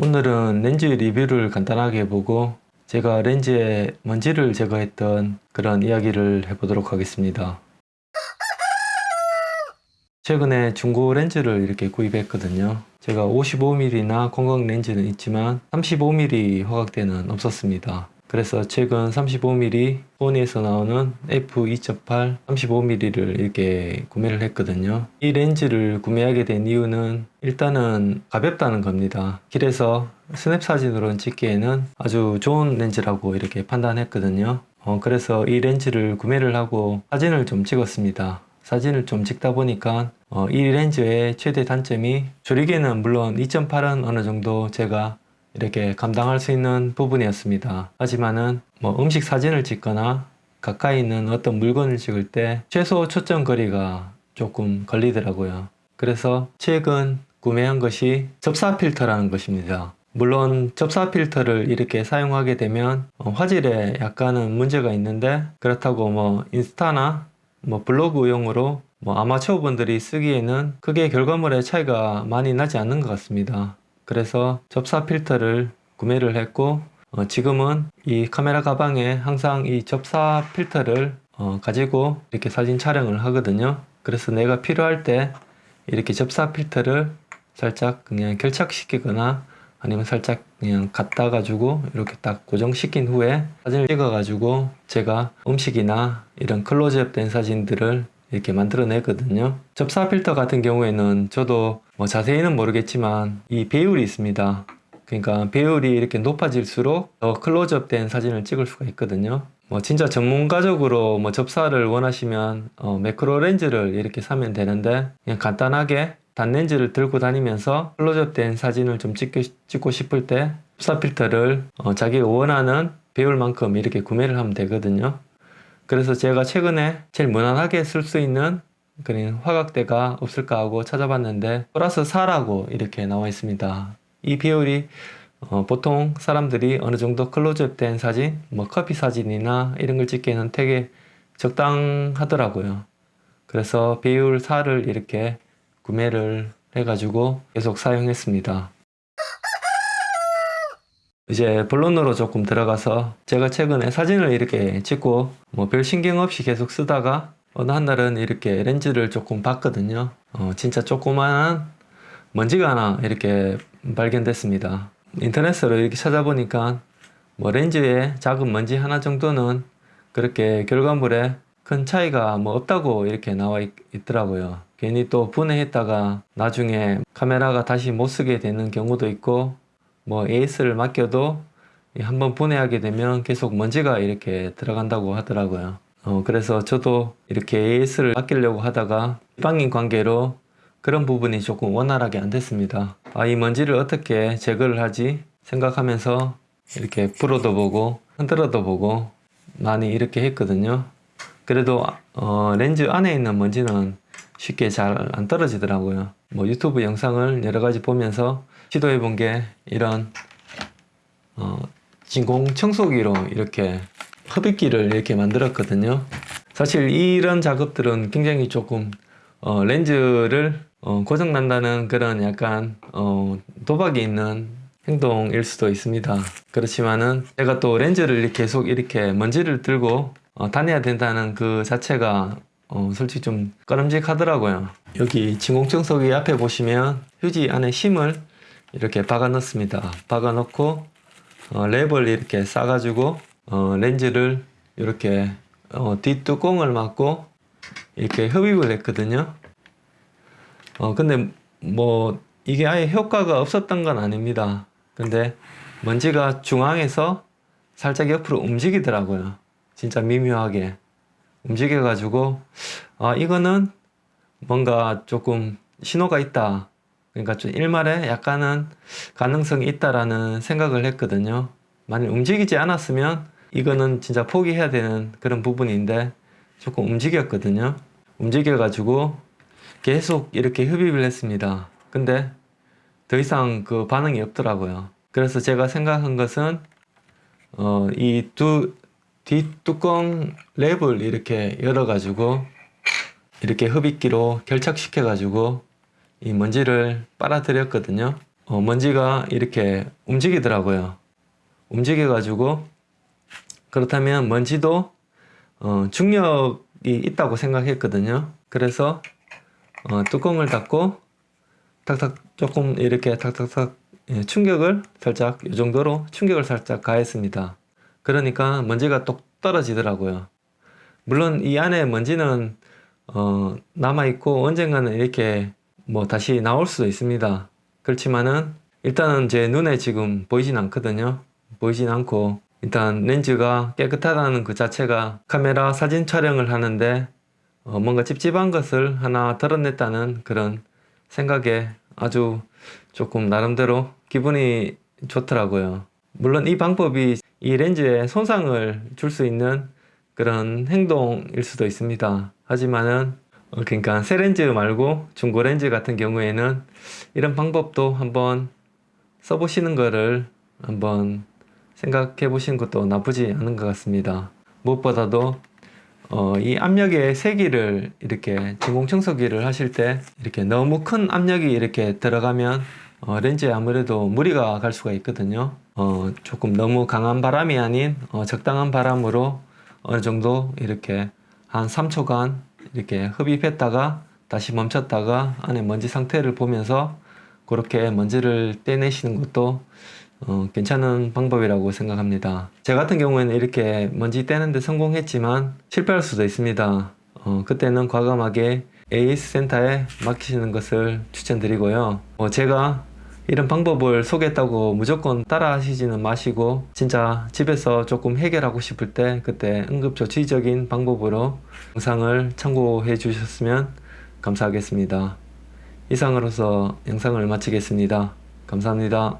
오늘은 렌즈 리뷰를 간단하게 해보고 제가 렌즈에 먼지를 제거했던 그런 이야기를 해보도록 하겠습니다. 최근에 중고 렌즈를 이렇게 구입했거든요. 제가 55mm나 광각 렌즈는 있지만 35mm 화각대는 없었습니다. 그래서 최근 35mm 소니에서 나오는 f2.8 35mm를 이렇게 구매를 했거든요. 이 렌즈를 구매하게 된 이유는 일단은 가볍다는 겁니다. 길에서 스냅 사진으로 찍기에는 아주 좋은 렌즈라고 이렇게 판단했거든요. 어, 그래서 이 렌즈를 구매를 하고 사진을 좀 찍었습니다. 사진을 좀 찍다 보니까 어, 이 렌즈의 최대 단점이 조리개는 물론 2.8은 어느 정도 제가 이렇게 감당할 수 있는 부분이었습니다. 하지만은 뭐 음식 사진을 찍거나 가까이 있는 어떤 물건을 찍을 때 최소 초점 거리가 조금 걸리더라고요. 그래서 최근 구매한 것이 접사 필터라는 것입니다. 물론 접사 필터를 이렇게 사용하게 되면 어, 화질에 약간은 문제가 있는데 그렇다고 뭐 인스타나 뭐 블로그용으로 뭐 아마추어 분들이 쓰기에는 크게 결과물의 차이가 많이 나지 않는 것 같습니다. 그래서 접사 필터를 구매를 했고 어, 지금은 이 카메라 가방에 항상 이 접사 필터를 어, 가지고 이렇게 사진 촬영을 하거든요. 그래서 내가 필요할 때 이렇게 접사 필터를 살짝 그냥 결착시키거나 아니면 살짝 그냥 갖다 가지고 이렇게 딱 고정시킨 후에 사진을 찍어 가지고 제가 음식이나 이런 클로즈업 된 사진들을 이렇게 만들어 내거든요. 접사 필터 같은 경우에는 저도 뭐 자세히는 모르겠지만 이 배율이 있습니다. 그러니까 배율이 이렇게 높아질수록 더 클로즈업 된 사진을 찍을 수가 있거든요. 뭐 진짜 전문가적으로 뭐 접사를 원하시면 어 매크로 렌즈를 이렇게 사면 되는데 그냥 간단하게 단렌즈를 들고 다니면서 클로즈업 된 사진을 좀 찍고, 찍고 싶을 때 접사 필터를 어 자기가 원하는 배율만큼 이렇게 구매를 하면 되거든요. 그래서 제가 최근에 제일 무난하게 쓸 수 있는 그런 화각대가 없을까 하고 찾아봤는데 플러스 4라고 이렇게 나와 있습니다. 이 비율이 어, 보통 사람들이 어느 정도 클로즈업 된 사진 뭐 커피 사진이나 이런 걸 찍기에는 되게 적당하더라고요. 그래서 비율 4를 이렇게 구매를 해가지고 계속 사용했습니다. 이제 본론으로 조금 들어가서 제가 최근에 사진을 이렇게 찍고 뭐 별 신경 없이 계속 쓰다가 어느 한 날은 이렇게 렌즈를 조금 봤거든요. 어, 진짜 조그만한 먼지가 하나 이렇게 발견됐습니다. 인터넷으로 이렇게 찾아보니까 뭐 렌즈에 작은 먼지 하나 정도는 그렇게 결과물에 큰 차이가 뭐 없다고 이렇게 나와 있, 더라고요. 괜히 또 분해했다가 나중에 카메라가 다시 못 쓰게 되는 경우도 있고 뭐 AS를 맡겨도 한번 분해하게 되면 계속 먼지가 이렇게 들어간다고 하더라고요 어, 그래서 저도 이렇게 AS를 맡기려고 하다가 일방인 관계로 그런 부분이 조금 원활하게 안 됐습니다. 아, 이 먼지를 어떻게 제거를 하지 생각하면서 이렇게 불어도 보고 흔들어도 보고 많이 이렇게 했거든요. 그래도 어, 렌즈 안에 있는 먼지는 쉽게 잘 안 떨어지더라고요. 뭐 유튜브 영상을 여러 가지 보면서 시도해 본 게 이런 어, 진공 청소기로 이렇게 흡입기를 이렇게 만들었거든요. 사실 이런 작업들은 굉장히 조금 어, 렌즈를 어, 고장난다는 그런 약간 어, 도박이 있는 행동일 수도 있습니다. 그렇지만은 제가 또 렌즈를 계속 이렇게 먼지를 들고 어, 다녀야 된다는 그 자체가 어, 솔직히 좀 꺼름직하더라고요. 여기 진공청소기 앞에 보시면 휴지 안에 힘을 이렇게 박아 넣습니다. 박아 넣고 어, 랩을 이렇게 싸 가지고 어, 렌즈를 이렇게 어, 뒷뚜껑을 막고 이렇게 흡입을 했거든요. 어, 근데 뭐 이게 아예 효과가 없었던 건 아닙니다. 근데 먼지가 중앙에서 살짝 옆으로 움직이더라고요. 진짜 미묘하게 움직여 가지고 아 이거는 뭔가 조금 신호가 있다. 그러니까 좀 일말에 약간은 가능성이 있다라는 생각을 했거든요. 만약 움직이지 않았으면 이거는 진짜 포기해야 되는 그런 부분인데 조금 움직였거든요. 움직여 가지고 계속 이렇게 흡입을 했습니다. 근데 더 이상 그 반응이 없더라고요. 그래서 제가 생각한 것은 어, 이 두 뒷뚜껑 랩을 이렇게 열어 가지고 이렇게 흡입기로 결착시켜 가지고 이 먼지를 빨아들였거든요. 어, 먼지가 이렇게 움직이더라고요. 움직여 가지고 그렇다면 먼지도 어, 중력이 있다고 생각했거든요. 그래서 어, 뚜껑을 닫고 탁탁 조금 이렇게 탁탁탁 예, 충격을 살짝 이 정도로 충격을 살짝 가했습니다. 그러니까 먼지가 똑 떨어지더라고요. 물론 이 안에 먼지는 어, 남아 있고 언젠가는 이렇게 뭐 다시 나올 수도 있습니다. 그렇지만은 일단은 제 눈에 지금 보이진 않거든요. 보이진 않고 일단 렌즈가 깨끗하다는 그 자체가 카메라 사진 촬영을 하는데 어, 뭔가 찝찝한 것을 하나 드러냈다는 그런 생각에 아주 조금 나름대로 기분이 좋더라고요. 물론 이 방법이 이 렌즈에 손상을 줄 수 있는 그런 행동일 수도 있습니다. 하지만은 어, 그러니까 새 렌즈 말고 중고 렌즈 같은 경우에는 이런 방법도 한번 써보시는 거를 한번 생각해 보시는 것도 나쁘지 않은 것 같습니다. 무엇보다도 어, 이 압력의 세기를 이렇게 진공청소기를 하실 때 이렇게 너무 큰 압력이 이렇게 들어가면 어, 렌즈에 아무래도 무리가 갈 수가 있거든요. 어, 조금 너무 강한 바람이 아닌 어, 적당한 바람으로 어느 정도 이렇게 한 3초간 이렇게 흡입했다가 다시 멈췄다가 안에 먼지 상태를 보면서 그렇게 먼지를 떼내시는 것도 어, 괜찮은 방법이라고 생각합니다. 제 같은 경우에는 이렇게 먼지 떼는데 성공했지만 실패할 수도 있습니다. 어, 그때는 과감하게 AS 센터에 맡기시는 것을 추천드리고요. 어, 제가 이런 방법을 소개했다고 무조건 따라 하시지는 마시고 진짜 집에서 조금 해결하고 싶을 때 그때 응급조치적인 방법으로 영상을 참고해 주셨으면 감사하겠습니다. 이상으로서 영상을 마치겠습니다. 감사합니다.